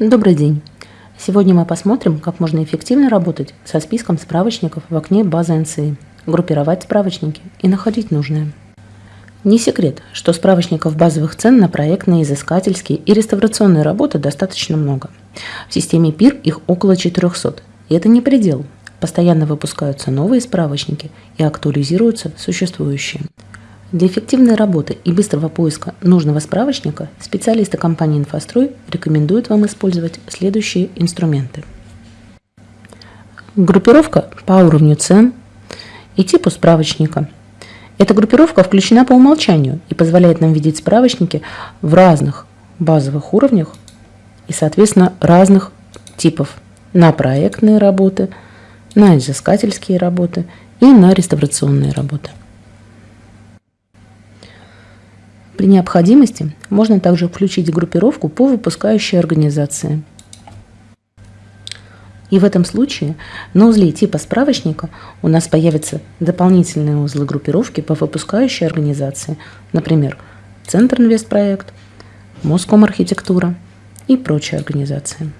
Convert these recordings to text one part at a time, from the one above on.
Добрый день! Сегодня мы посмотрим, как можно эффективно работать со списком справочников в окне базы NCI, группировать справочники и находить нужное. Не секрет, что справочников базовых цен на проектные, изыскательские и реставрационные работы достаточно много. В системе ПИР их около 400, и это не предел. Постоянно выпускаются новые справочники и актуализируются существующие. Для эффективной работы и быстрого поиска нужного справочника специалисты компании «Инфострой» рекомендуют вам использовать следующие инструменты. Группировка по уровню цен и типу справочника. Эта группировка включена по умолчанию и позволяет нам видеть справочники в разных базовых уровнях и, соответственно, разных типов на проектные работы, на изыскательские работы и на реставрационные работы. При необходимости можно также включить группировку по выпускающей организации. И в этом случае на узле типа справочника у нас появятся дополнительные узлы группировки по выпускающей организации, например, Центр Инвестпроект, Моском Архитектура и прочие организации.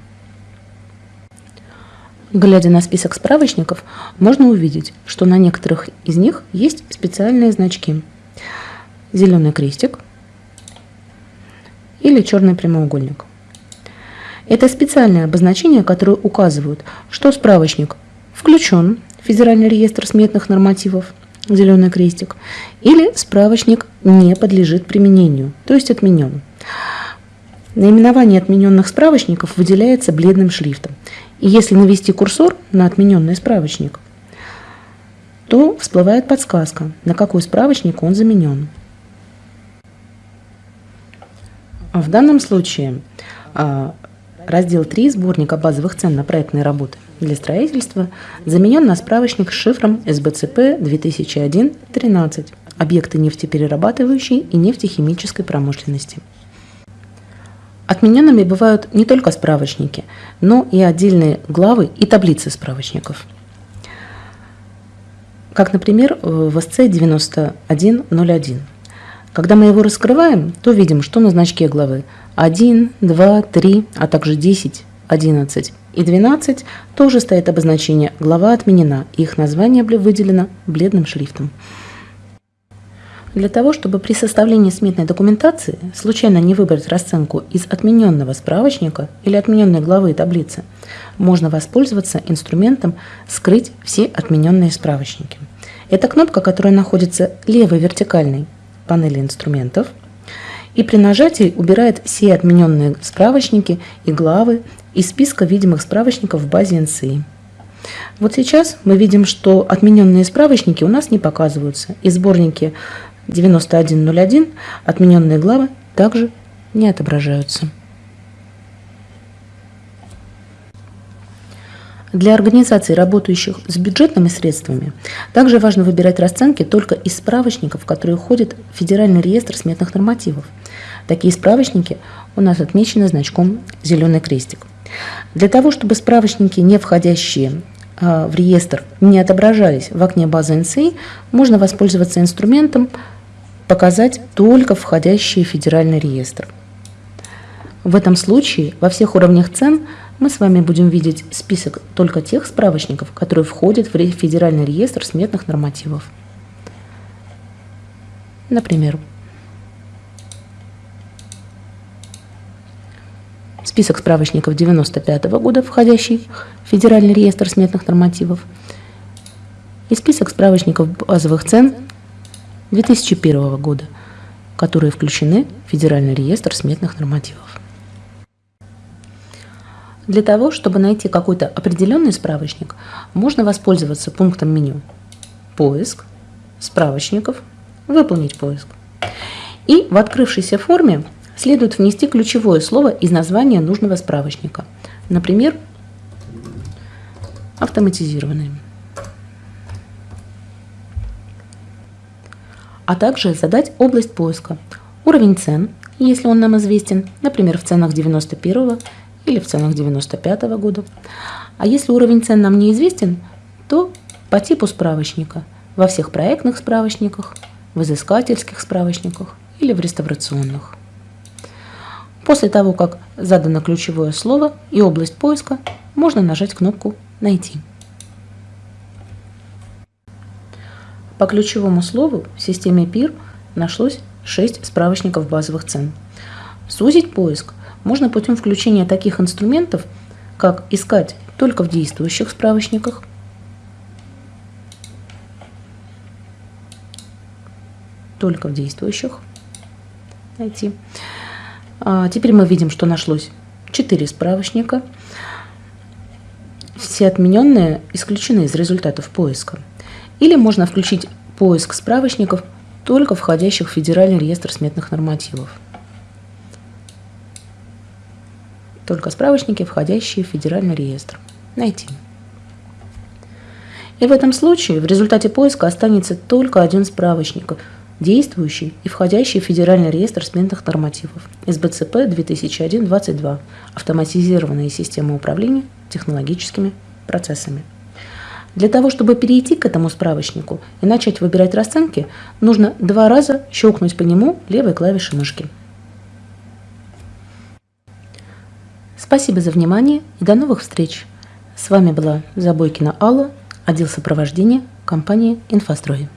Глядя на список справочников, можно увидеть, что на некоторых из них есть специальные значки. Зеленый крестик, или черный прямоугольник. Это специальные обозначения, которые указывают, что справочник включен в Федеральный реестр сметных нормативов, зеленый крестик, или справочник не подлежит применению, то есть отменен. Наименование отмененных справочников выделяется бледным шрифтом. И если навести курсор на отмененный справочник, то всплывает подсказка, на какой справочник он заменен. В данном случае а, раздел 3 сборника базовых цен на проектные работы для строительства заменен на справочник с шифром СБЦП 2001-13 «Объекты нефтеперерабатывающей и нефтехимической промышленности». Отмененными бывают не только справочники, но и отдельные главы и таблицы справочников. Как, например, в СЦ 9101 когда мы его раскрываем, то видим, что на значке главы 1, 2, 3, а также 10, 11 и 12 тоже стоит обозначение «глава отменена», их название выделено бледным шрифтом. Для того, чтобы при составлении сметной документации случайно не выбрать расценку из отмененного справочника или отмененной главы таблицы, можно воспользоваться инструментом «Скрыть все отмененные справочники». Это кнопка, которая находится левой вертикальной панели инструментов и при нажатии убирает все отмененные справочники и главы из списка видимых справочников в базе NCI. Вот сейчас мы видим, что отмененные справочники у нас не показываются, и сборники 9101 отмененные главы также не отображаются. Для организаций, работающих с бюджетными средствами, также важно выбирать расценки только из справочников, которые входят в Федеральный реестр сметных нормативов. Такие справочники у нас отмечены значком «Зеленый крестик». Для того, чтобы справочники, не входящие а, в реестр, не отображались в окне базы NCI, можно воспользоваться инструментом «Показать только входящие в федеральный реестр». В этом случае во всех уровнях цен – мы с вами будем видеть список только тех справочников, которые входят в Федеральный реестр сметных нормативов. Например, список справочников 95 года, входящий в Федеральный реестр сметных нормативов, и список справочников базовых цен 2001 года, которые включены в Федеральный реестр сметных нормативов. Для того, чтобы найти какой-то определенный справочник, можно воспользоваться пунктом меню «Поиск», «Справочников», «Выполнить поиск». И в открывшейся форме следует внести ключевое слово из названия нужного справочника. Например, «Автоматизированный». А также задать область поиска, уровень цен, если он нам известен, например, в ценах 91 или в ценах 95 -го года. А если уровень цен нам неизвестен, то по типу справочника во всех проектных справочниках, в изыскательских справочниках или в реставрационных. После того, как задано ключевое слово и область поиска, можно нажать кнопку «Найти». По ключевому слову в системе PIR нашлось 6 справочников базовых цен. Сузить поиск можно путем включения таких инструментов, как искать только в действующих справочниках, только в действующих, найти. А теперь мы видим, что нашлось 4 справочника. Все отмененные исключены из результатов поиска. Или можно включить поиск справочников только входящих в Федеральный реестр сметных нормативов. Только справочники, входящие в Федеральный реестр. Найти. И в этом случае в результате поиска останется только один справочник, действующий и входящий в Федеральный реестр сменных нормативов СБЦП 2001-22 «Автоматизированные системы управления технологическими процессами». Для того, чтобы перейти к этому справочнику и начать выбирать расценки, нужно два раза щелкнуть по нему левой клавишей мышки. Спасибо за внимание и до новых встреч! С вами была Забойкина Алла, отдел сопровождения компании «Инфострой».